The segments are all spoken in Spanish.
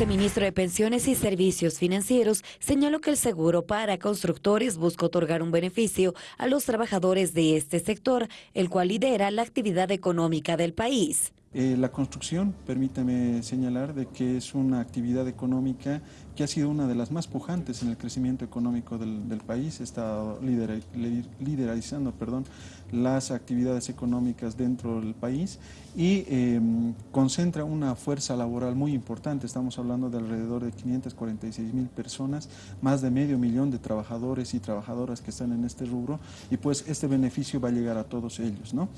viceministro de Pensiones y Servicios Financieros señaló que el seguro para constructores busca otorgar un beneficio a los trabajadores de este sector, el cual lidera la actividad económica del país. Eh, la construcción, permítame señalar, de que es una actividad económica que ha sido una de las más pujantes en el crecimiento económico del, país, está liderizando perdón, las actividades económicas dentro del país y em, concentra una fuerza laboral muy importante, estamos hablando de alrededor de 546 mil personas, más de medio millón de trabajadores y trabajadoras que están en este rubro y pues este beneficio va a llegar a todos ellos. ¿no?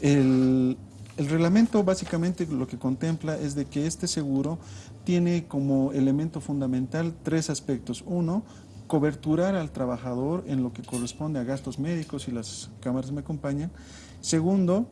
El, el reglamento básicamente lo que contempla es de que este seguro tiene como elemento fundamental tres aspectos. Uno, coberturar al trabajador en lo que corresponde a gastos médicos y las cámaras me acompañan. Segundo,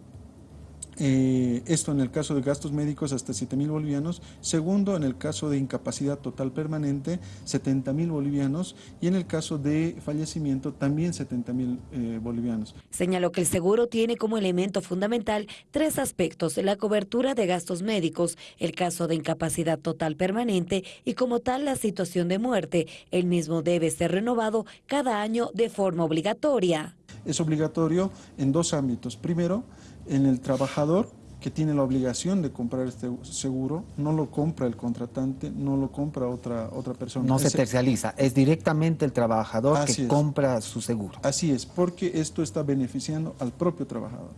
eh, esto en el caso de gastos médicos hasta 7 mil bolivianos. Segundo, en el caso de incapacidad total permanente, 70 mil bolivianos. Y en el caso de fallecimiento, también 70 mil eh, bolivianos. Señaló que el seguro tiene como elemento fundamental tres aspectos, la cobertura de gastos médicos, el caso de incapacidad total permanente y como tal la situación de muerte. El mismo debe ser renovado cada año de forma obligatoria. Es obligatorio en dos ámbitos. Primero, en el trabajador que tiene la obligación de comprar este seguro, no lo compra el contratante, no lo compra otra, otra persona. No se tercializa, es directamente el trabajador que compra su seguro. Así es, porque esto está beneficiando al propio trabajador.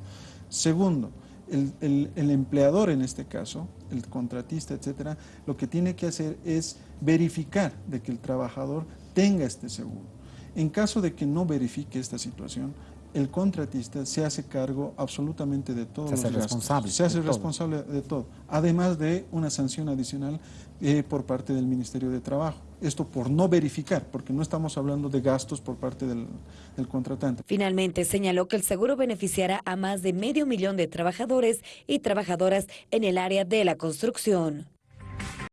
Segundo, el, el, empleador en este caso, el contratista, etcétera, lo que tiene que hacer es verificar de que el trabajador tenga este seguro. En caso de que no verifique esta situación, el contratista se hace cargo absolutamente de todo. Se hace responsable. Se hace responsable de todo. Además de una sanción adicional eh, por parte del Ministerio de Trabajo. Esto por no verificar, porque no estamos hablando de gastos por parte del, del contratante. Finalmente señaló que el seguro beneficiará a más de medio millón de trabajadores y trabajadoras en el área de la construcción.